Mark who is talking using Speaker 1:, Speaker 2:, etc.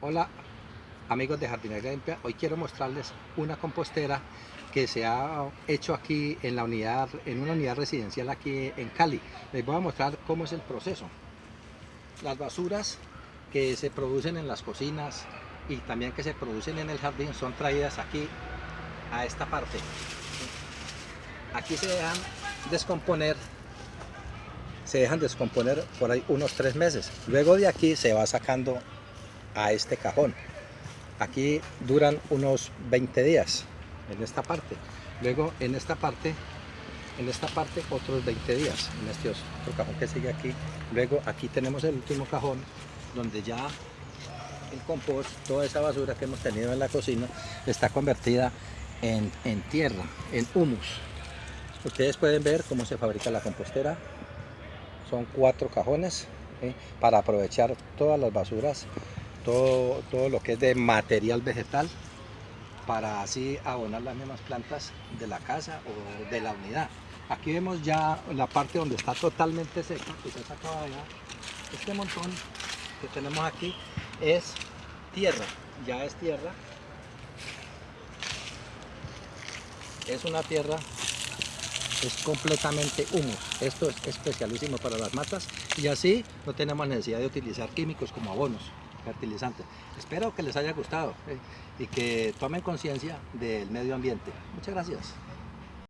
Speaker 1: Hola amigos de Jardinería Limpia, hoy quiero mostrarles una compostera que se ha hecho aquí en la unidad, en una unidad residencial aquí en Cali. Les voy a mostrar cómo es el proceso. Las basuras que se producen en las cocinas y también que se producen en el jardín son traídas aquí a esta parte. Aquí se dejan descomponer se dejan descomponer por ahí unos tres meses. Luego de aquí se va sacando a este cajón. Aquí duran unos 20 días en esta parte. Luego en esta parte, en esta parte otros 20 días en este otro cajón que sigue aquí. Luego aquí tenemos el último cajón donde ya el compost, toda esa basura que hemos tenido en la cocina está convertida en, en tierra, en humus. Ustedes pueden ver cómo se fabrica la compostera. Son cuatro cajones para aprovechar todas las basuras todo, lo que es de material vegetal para así abonar las mismas plantas de la casa o de la unidad. Aquí vemos ya la parte donde está totalmente seca, que se sacaba ya. Este montón que tenemos aquí es tierra, ya es tierra. Es una tierra, es completamente humus. Esto es especialísimo para las matas y así no tenemos necesidad de utilizar químicos como abonos fertilizantes. Espero que les haya gustado eh, y que tomen conciencia del medio ambiente. Muchas gracias.